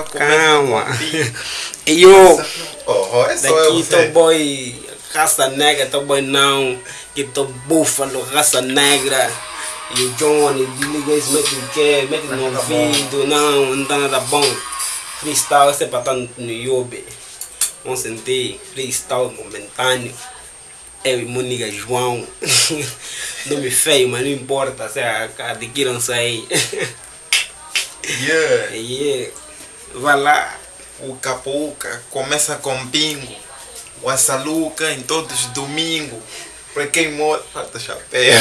Calma. E eu, Oh, é daqui tô boy, raça negra, tô boy não. Que tô búfalo, raça negra. E o Johnny, desliga isso, mete o quê? Mete no Tá ouvido, não, não tá nada bom. Freestyle, esse é pra estar no, no YouTube. Vamos sentir, freestyle momentâneo. Eu e meu nigga João. Nome feio, mas não importa, se adquiram-se aí. Yeah. Yeah. Vai lá. O Capuca começa com bingo. O Assaluca em todos os domingos. Pra quem mora, falta chapéu.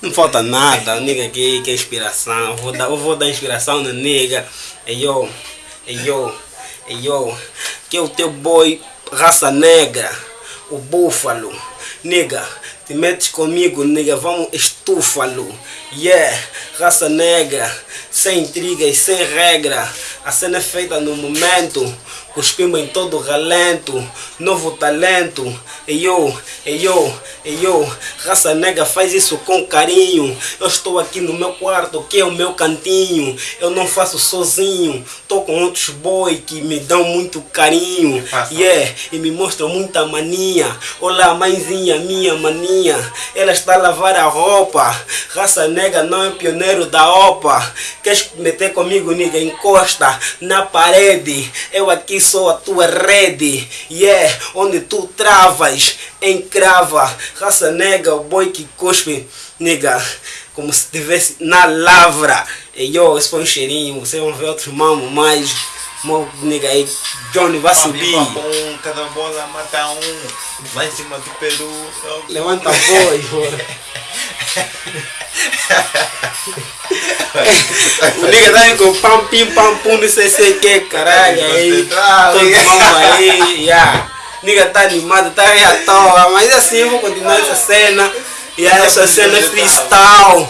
Não falta nada, o nigga aqui que é inspiração. Eu vou dar, eu vou dar inspiração no nigga. Ei yo, ei yo, ei yo. Que é o teu boy, raça negra, o búfalo. Nigga, te metes comigo, nigga, vamos estúfalo. Yeah, raça negra, sem intrigas, sem regra. A cena é feita no momento. Cuspimos em todo relento, novo talento. Ei yo, ei yo, ei yo, raça negra faz isso com carinho. Eu estou aqui no meu quarto, que é o meu cantinho. Eu não faço sozinho, tô com outros boy que me dão muito carinho. Yeah, e me mostram muita mania. Olá, mãezinha, minha maninha. Ela está a lavar a roupa. Raça negra não é pioneiro da OPA. Queres meter comigo, nigga? Encosta na parede. Eu aqui sou a tua rede. Yeah, onde tu travas, encrava. Raça negra, o boi que cuspe, nigga. Como se estivesse na lavra. E yo, esse foi um cheirinho. Vocês vão ver outros mamos mais. Mo, nigga aí, Johnny vai subir. Cada bola mata um. Lá em cima do Peru. Levanta a voz. O nigga tá indo com pam, pim, pam, pum, não sei se que, caralho, aí. Concentrado. Todo mundo aí, yeah. Nigga tá animado, tá aí à toa, mas assim eu vou continuar essa cena. E essa cena é freestyle.